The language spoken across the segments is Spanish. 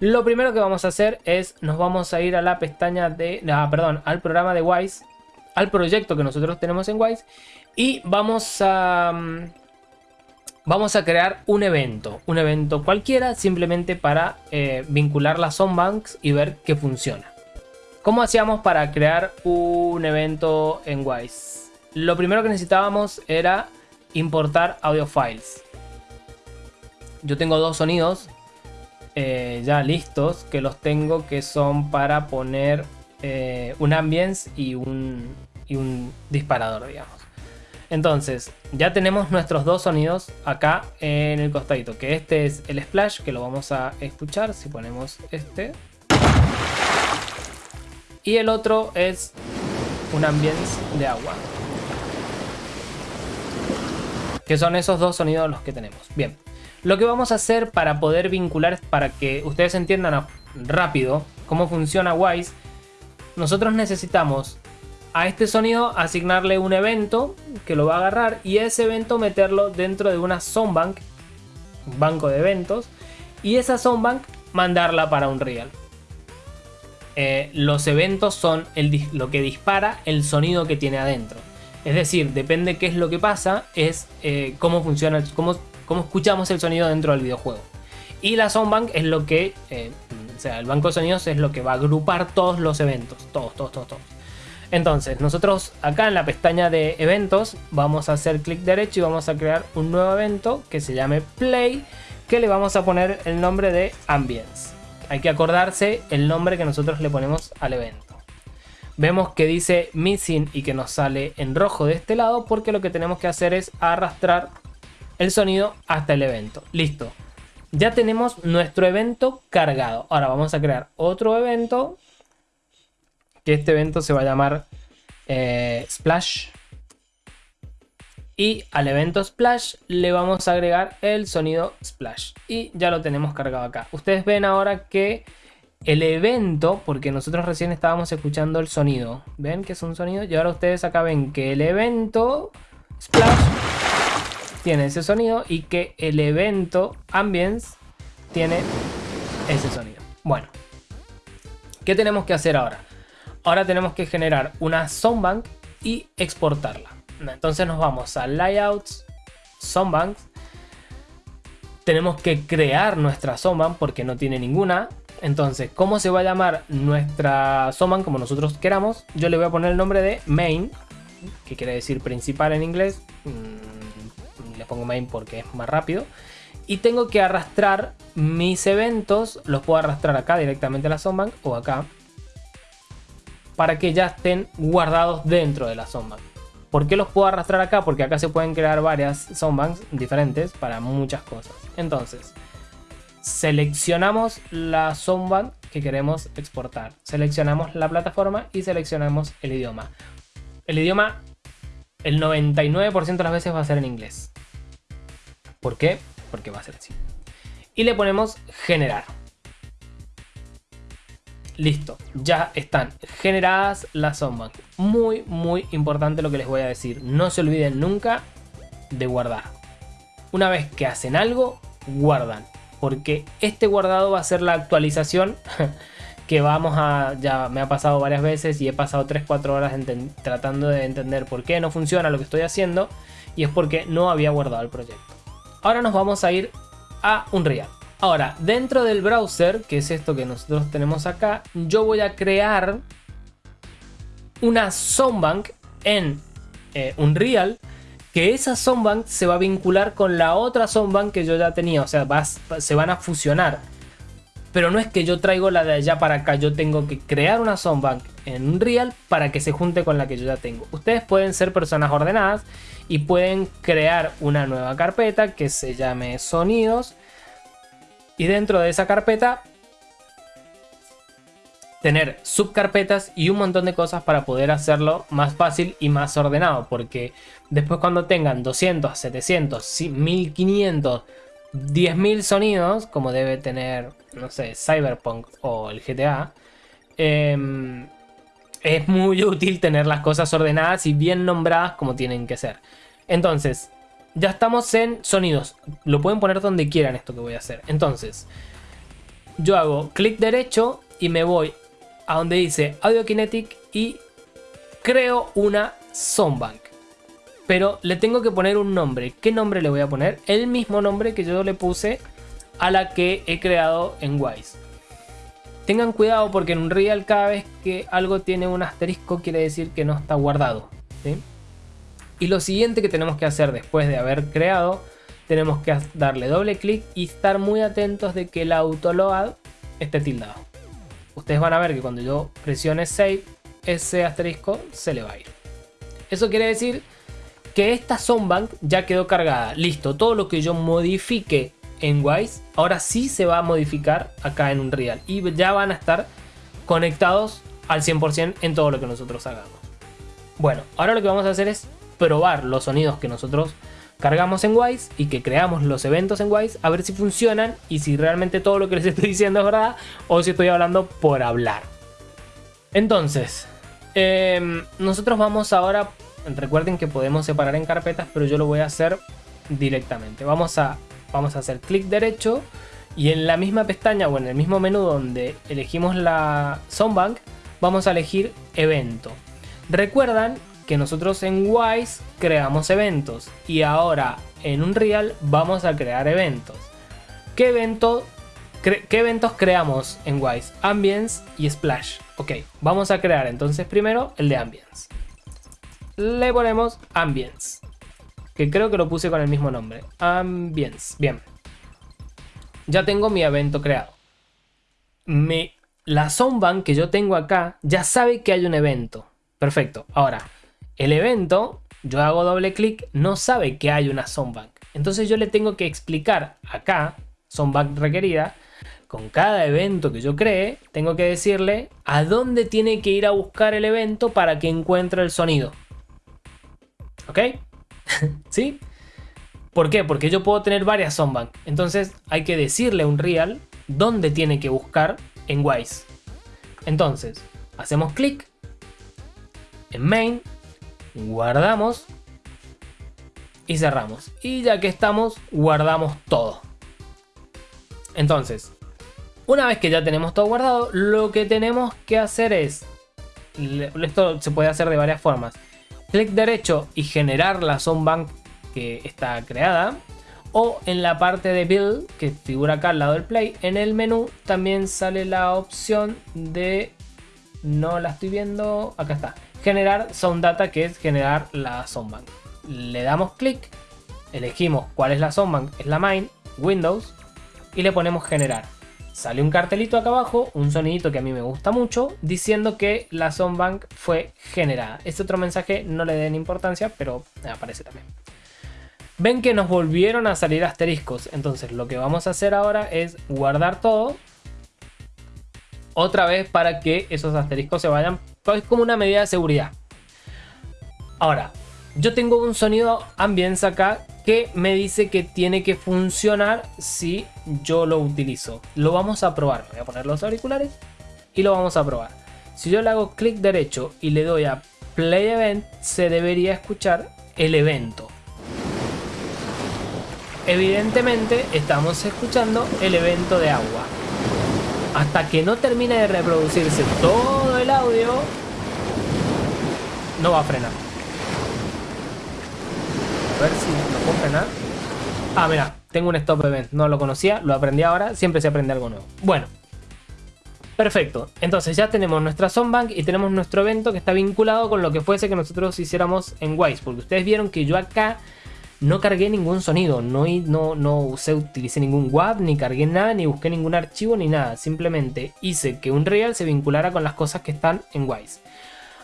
Lo primero que vamos a hacer es, nos vamos a ir a la pestaña de, ah, perdón, al programa de Wise, al proyecto que nosotros tenemos en Wise y vamos a, mm, vamos a crear un evento, un evento cualquiera simplemente para eh, vincular las Soundbanks y ver que funciona. ¿Cómo hacíamos para crear un evento en Wise? Lo primero que necesitábamos era importar audio files. Yo tengo dos sonidos eh, ya listos que los tengo que son para poner eh, un ambience y un, y un disparador, digamos. Entonces, ya tenemos nuestros dos sonidos acá en el costadito, que este es el splash, que lo vamos a escuchar si ponemos este. Y el otro es un ambience de agua. Que son esos dos sonidos los que tenemos. Bien, lo que vamos a hacer para poder vincular, para que ustedes entiendan rápido cómo funciona Wise, nosotros necesitamos a este sonido asignarle un evento que lo va a agarrar y ese evento meterlo dentro de una Soundbank, un banco de eventos, y esa Soundbank mandarla para un real. Eh, los eventos son lo que dispara el sonido que tiene adentro. Es decir, depende qué es lo que pasa, es eh, cómo funciona, cómo cómo escuchamos el sonido dentro del videojuego. Y la Soundbank es lo que, eh, o sea, el banco de sonidos es lo que va a agrupar todos los eventos, todos, todos, todos, todos. Entonces, nosotros acá en la pestaña de eventos vamos a hacer clic derecho y vamos a crear un nuevo evento que se llame Play, que le vamos a poner el nombre de Ambience. Hay que acordarse el nombre que nosotros le ponemos al evento. Vemos que dice Missing y que nos sale en rojo de este lado porque lo que tenemos que hacer es arrastrar el sonido hasta el evento. Listo. Ya tenemos nuestro evento cargado. Ahora vamos a crear otro evento. Que este evento se va a llamar eh, Splash. Y al evento Splash le vamos a agregar el sonido Splash. Y ya lo tenemos cargado acá. Ustedes ven ahora que el evento, porque nosotros recién estábamos escuchando el sonido. ¿Ven que es un sonido? Y ahora ustedes acá ven que el evento Splash tiene ese sonido y que el evento Ambience tiene ese sonido. Bueno, ¿qué tenemos que hacer ahora? Ahora tenemos que generar una Soundbank y exportarla. Entonces nos vamos a Layouts, Soundbanks. Tenemos que crear nuestra Soundbank porque no tiene ninguna. Entonces, ¿cómo se va a llamar nuestra Soundbank como nosotros queramos? Yo le voy a poner el nombre de Main, que quiere decir principal en inglés. Le pongo main porque es más rápido. Y tengo que arrastrar mis eventos, los puedo arrastrar acá directamente a la Soundbank o acá. Para que ya estén guardados dentro de la Soundbank. ¿Por qué los puedo arrastrar acá? Porque acá se pueden crear varias Soundbanks diferentes para muchas cosas. Entonces, seleccionamos la Soundbank que queremos exportar. Seleccionamos la plataforma y seleccionamos el idioma. El idioma, el 99% de las veces va a ser en inglés. ¿Por qué? Porque va a ser así. Y le ponemos generar. Listo, ya están generadas las sombras. Muy, muy importante lo que les voy a decir. No se olviden nunca de guardar. Una vez que hacen algo, guardan. Porque este guardado va a ser la actualización que vamos a... Ya me ha pasado varias veces y he pasado 3-4 horas tratando de entender por qué no funciona lo que estoy haciendo. Y es porque no había guardado el proyecto. Ahora nos vamos a ir a Unreal. Ahora, dentro del browser, que es esto que nosotros tenemos acá, yo voy a crear una Soundbank en eh, Unreal, que esa Soundbank se va a vincular con la otra Soundbank que yo ya tenía, o sea, se van a fusionar. Pero no es que yo traigo la de allá para acá, yo tengo que crear una Soundbank en Unreal para que se junte con la que yo ya tengo. Ustedes pueden ser personas ordenadas y pueden crear una nueva carpeta que se llame sonidos y dentro de esa carpeta tener subcarpetas y un montón de cosas para poder hacerlo más fácil y más ordenado porque después cuando tengan 200, 700, 1500, 10.000 sonidos como debe tener, no sé, Cyberpunk o el GTA eh, es muy útil tener las cosas ordenadas y bien nombradas como tienen que ser. Entonces, ya estamos en sonidos. Lo pueden poner donde quieran esto que voy a hacer. Entonces, yo hago clic derecho y me voy a donde dice Audio Kinetic y creo una Soundbank. Pero le tengo que poner un nombre. ¿Qué nombre le voy a poner? El mismo nombre que yo le puse a la que he creado en Wise. Tengan cuidado porque en un real cada vez que algo tiene un asterisco quiere decir que no está guardado. Y lo siguiente que tenemos que hacer después de haber creado, tenemos que darle doble clic y estar muy atentos de que el autoload esté tildado. Ustedes van a ver que cuando yo presione save, ese asterisco se le va a ir. Eso quiere decir que esta Soundbank ya quedó cargada. Listo, todo lo que yo modifique en Wise, ahora sí se va a modificar acá en Unreal. Y ya van a estar conectados al 100% en todo lo que nosotros hagamos. Bueno, ahora lo que vamos a hacer es probar los sonidos que nosotros cargamos en Wise y que creamos los eventos en Wise a ver si funcionan y si realmente todo lo que les estoy diciendo es verdad o si estoy hablando por hablar. Entonces, em, nosotros vamos ahora, recuerden que podemos separar en carpetas, pero yo lo voy a hacer directamente. Vamos a, vamos a hacer clic derecho y en la misma pestaña o en el mismo menú donde elegimos la Soundbank, vamos a elegir evento. Recuerdan que nosotros en Wise creamos eventos y ahora en Unreal vamos a crear eventos. ¿Qué, ¿Qué eventos creamos en Wise? Ambience y Splash. Ok, vamos a crear entonces primero el de Ambience. Le ponemos Ambience, que creo que lo puse con el mismo nombre. Ambience, bien. Ya tengo mi evento creado. Mi, la Soundbank que yo tengo acá ya sabe que hay un evento. Perfecto. Ahora, el evento, yo hago doble clic, no sabe que hay una Soundbank. Entonces yo le tengo que explicar acá, Soundbank requerida, con cada evento que yo cree, tengo que decirle a dónde tiene que ir a buscar el evento para que encuentre el sonido. ¿Ok? ¿Sí? ¿Por qué? Porque yo puedo tener varias Soundbank. Entonces hay que decirle a un real dónde tiene que buscar en Wise. Entonces, hacemos clic en Main guardamos y cerramos. Y ya que estamos, guardamos todo. Entonces, una vez que ya tenemos todo guardado, lo que tenemos que hacer es, esto se puede hacer de varias formas, clic derecho y generar la Soundbank que está creada, o en la parte de Build, que figura acá al lado del Play, en el menú también sale la opción de, no la estoy viendo, acá está, generar Sound Data, que es generar la Soundbank. Le damos clic, elegimos cuál es la Soundbank, es la main, Windows, y le ponemos generar. Sale un cartelito acá abajo, un sonidito que a mí me gusta mucho, diciendo que la Soundbank fue generada. Este otro mensaje no le den importancia, pero aparece también. Ven que nos volvieron a salir asteriscos, entonces lo que vamos a hacer ahora es guardar todo otra vez para que esos asteriscos se vayan es como una medida de seguridad. Ahora, yo tengo un sonido ambience acá que me dice que tiene que funcionar si yo lo utilizo. Lo vamos a probar. Voy a poner los auriculares y lo vamos a probar. Si yo le hago clic derecho y le doy a Play Event, se debería escuchar el evento. Evidentemente estamos escuchando el evento de agua hasta que no termine de reproducirse todo el audio, no va a frenar. A ver si lo puedo frenar. Ah, mira, tengo un stop event. No lo conocía, lo aprendí ahora. Siempre se aprende algo nuevo. Bueno. Perfecto. Entonces ya tenemos nuestra Soundbank y tenemos nuestro evento que está vinculado con lo que fuese que nosotros hiciéramos en Wise. Porque ustedes vieron que yo acá no cargué ningún sonido, no, no, no usé, utilicé ningún WAV, ni cargué nada, ni busqué ningún archivo, ni nada. Simplemente hice que Unreal se vinculara con las cosas que están en Wise.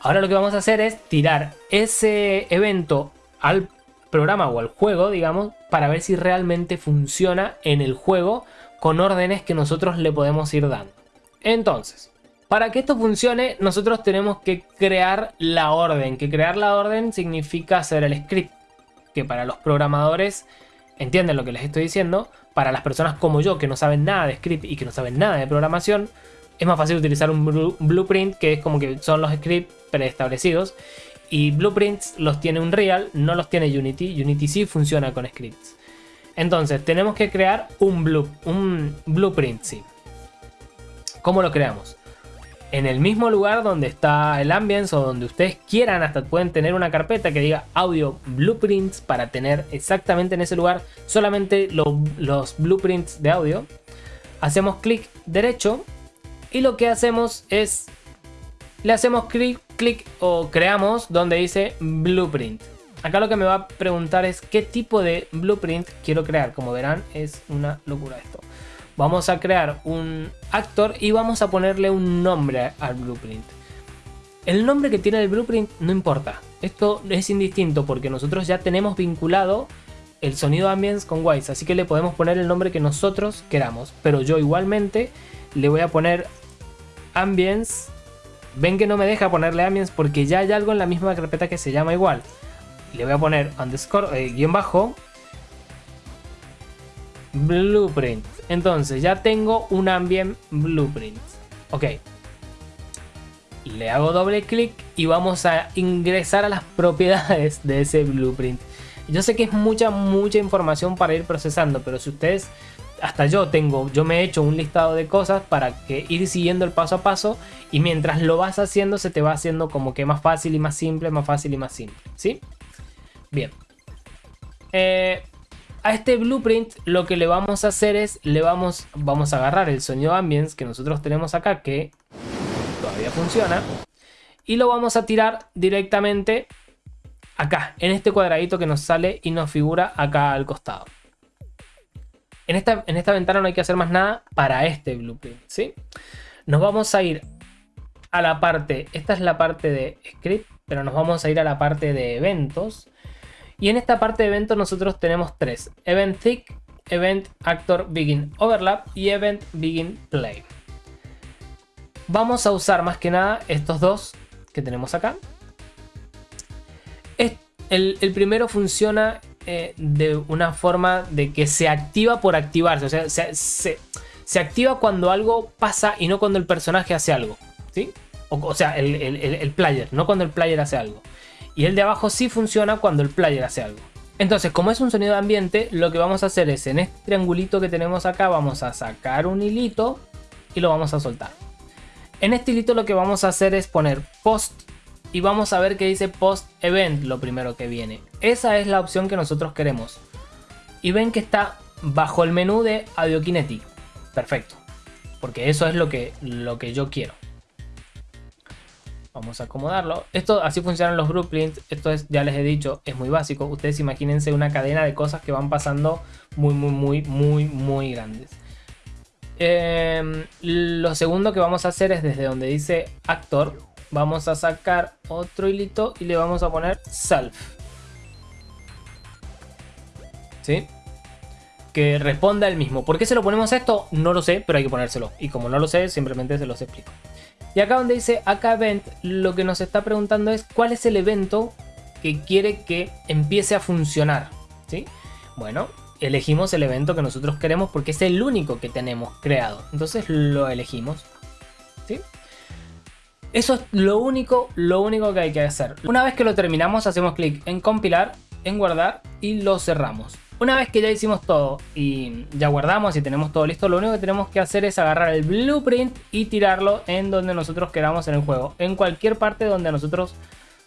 Ahora lo que vamos a hacer es tirar ese evento al programa o al juego, digamos, para ver si realmente funciona en el juego con órdenes que nosotros le podemos ir dando. Entonces, para que esto funcione, nosotros tenemos que crear la orden, que crear la orden significa hacer el script que para los programadores entienden lo que les estoy diciendo, para las personas como yo que no saben nada de script y que no saben nada de programación, es más fácil utilizar un blueprint que es como que son los scripts preestablecidos y blueprints los tiene Unreal, no los tiene Unity, Unity sí funciona con scripts. Entonces tenemos que crear un, blue, un blueprint, sí. ¿Cómo lo creamos? En el mismo lugar donde está el ambience o donde ustedes quieran, hasta pueden tener una carpeta que diga audio blueprints para tener exactamente en ese lugar solamente los blueprints de audio. Hacemos clic derecho y lo que hacemos es le hacemos clic, clic o creamos donde dice blueprint. Acá lo que me va a preguntar es qué tipo de blueprint quiero crear. Como verán es una locura esto. Vamos a crear un actor y vamos a ponerle un nombre al blueprint. El nombre que tiene el blueprint no importa. Esto es indistinto porque nosotros ya tenemos vinculado el sonido ambience con Wise. Así que le podemos poner el nombre que nosotros queramos. Pero yo igualmente le voy a poner ambience. Ven que no me deja ponerle ambience porque ya hay algo en la misma carpeta que se llama igual. Le voy a poner underscore, eh, guion bajo, blueprint. Entonces ya tengo un ambient blueprint. Ok. Le hago doble clic y vamos a ingresar a las propiedades de ese blueprint. Yo sé que es mucha, mucha información para ir procesando, pero si ustedes, hasta yo tengo, yo me he hecho un listado de cosas para que ir siguiendo el paso a paso y mientras lo vas haciendo se te va haciendo como que más fácil y más simple, más fácil y más simple, ¿sí? Bien. Eh, a este blueprint lo que le vamos a hacer es, le vamos, vamos a agarrar el sonido ambience que nosotros tenemos acá, que todavía funciona, y lo vamos a tirar directamente acá, en este cuadradito que nos sale y nos figura acá al costado. En esta, en esta ventana no hay que hacer más nada para este blueprint, ¿sí? Nos vamos a ir a la parte, esta es la parte de script, pero nos vamos a ir a la parte de eventos y en esta parte de eventos nosotros tenemos tres. Event Thick, Event Actor Begin Overlap y Event Begin Play. Vamos a usar más que nada estos dos que tenemos acá. El, primero funciona eh, de una forma de que se activa por activarse. O sea, se, activa cuando algo pasa y no cuando el personaje hace algo. ¿sí? O, sea, el, el player, no cuando el player hace algo. Y el de abajo sí funciona cuando el player hace algo. Entonces, como es un sonido de ambiente, lo que vamos a hacer es en este triangulito que tenemos acá, vamos a sacar un hilito y lo vamos a soltar. En este hilito lo que vamos a hacer es poner post y vamos a ver que dice post event lo primero que viene. Esa es la opción que nosotros queremos. Y ven que está bajo el menú de Audio Kinetic. Perfecto. Porque eso es lo que, lo que yo quiero. Vamos a acomodarlo. Esto así funcionan los blueprints. Esto es, ya les he dicho, es muy básico. Ustedes imagínense una cadena de cosas que van pasando muy, muy, muy, muy, muy grandes. Em, lo segundo que vamos a hacer es desde donde dice actor. Vamos a sacar otro hilito y le vamos a poner self. ¿Sí? Que responda el mismo. ¿Por qué se lo ponemos a esto? No lo sé, pero hay que ponérselo. Y como no lo sé, simplemente se los explico. Y acá donde dice acá event, lo que nos está preguntando es cuál es el evento que quiere que empiece a funcionar. ¿sí? Bueno, elegimos el evento que nosotros queremos porque es el único que tenemos creado. Entonces lo elegimos. ¿sí? Eso es lo único, lo único que hay que hacer. Una vez que lo terminamos, hacemos clic en compilar, en guardar y lo cerramos. Una vez que ya hicimos todo y ya guardamos y tenemos todo listo, lo único que tenemos que hacer es agarrar el blueprint y tirarlo en donde nosotros queramos en el juego. En cualquier parte donde a nosotros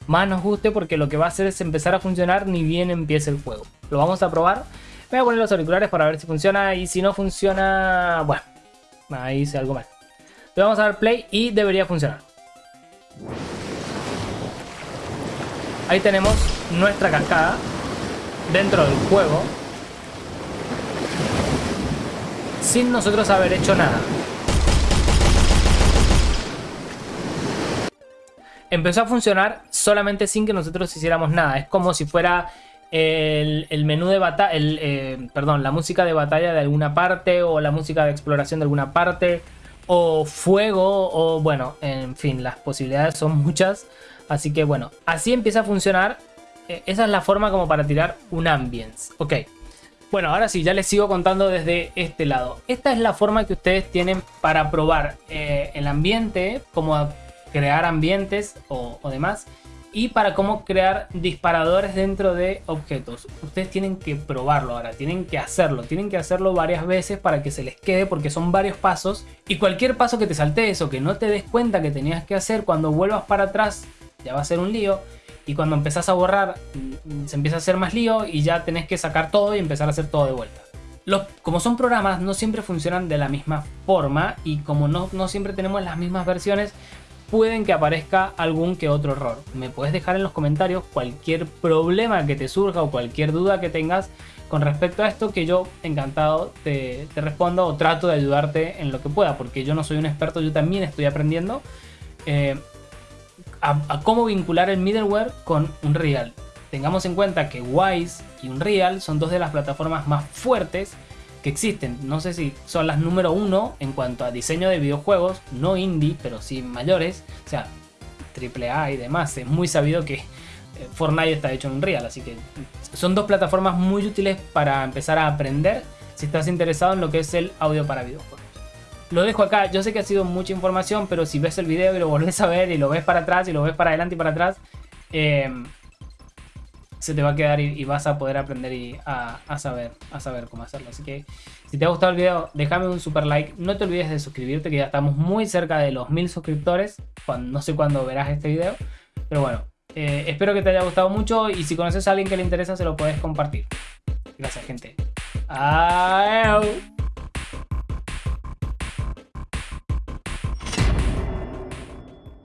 más nos guste porque lo que va a hacer es empezar a funcionar ni bien empiece el juego. Lo vamos a probar. Voy a poner los auriculares para ver si funciona y si no funciona, bueno, ahí hice algo mal. Le vamos a dar play y debería funcionar. Ahí tenemos nuestra cascada dentro del juego sin nosotros haber hecho nada. Empezó a funcionar solamente sin que nosotros hiciéramos nada. Es como si fuera el, menú de batalla, eh, perdón, la música de batalla de alguna parte o la música de exploración de alguna parte o fuego o bueno, en fin, las posibilidades son muchas. Así que bueno, así empieza a funcionar eh, esa es la forma como para tirar un ambience. Ok. Bueno, ahora sí, ya les sigo contando desde este lado. Esta es la forma que ustedes tienen para probar eh, el ambiente, como crear ambientes o, demás. Y para cómo crear disparadores dentro de objetos. Ustedes tienen que probarlo ahora, tienen que hacerlo, tienen que hacerlo varias veces para que se les quede porque son varios pasos y cualquier paso que te saltes o que no te des cuenta que tenías que hacer cuando vuelvas para atrás ya va a ser un lío y cuando empezás a borrar mm, se empieza a hacer más lío y ya tenés que sacar todo y empezar a hacer todo de vuelta. Como son programas no siempre funcionan de la misma forma y como no, no siempre tenemos las mismas versiones pueden que aparezca algún que otro error. Me puedes dejar en los comentarios cualquier problema que te surja o cualquier duda que tengas con respecto a esto que yo encantado te, respondo o trato de ayudarte en lo que pueda porque yo no soy un experto, yo también estoy aprendiendo eh, a, cómo vincular el middleware con Unreal. Tengamos en cuenta que Wise y Unreal son dos de las plataformas más fuertes existen. No sé si son las número uno en cuanto a diseño de videojuegos, no indie, pero sí mayores, o sea, AAA y demás. Es muy sabido que eh, Fortnite está hecho en Unreal, así que son dos plataformas muy útiles para empezar a aprender si estás interesado en lo que es el audio para videojuegos. Lo dejo acá, yo sé que ha sido mucha información, pero si ves el video y lo volvés a ver y lo ves para atrás y lo ves para adelante y para atrás, eh, se te va a quedar y, vas a poder aprender y a, saber, a saber cómo hacerlo. Así que si te ha gustado el video, déjame un super like. No te olvides de suscribirte, que ya estamos muy cerca de los mil suscriptores. Cuando, no sé cuándo verás este video. Pero bueno, eh, espero que te haya gustado mucho y si conoces a alguien que le interesa, se lo puedes compartir. Gracias, gente. Adiós.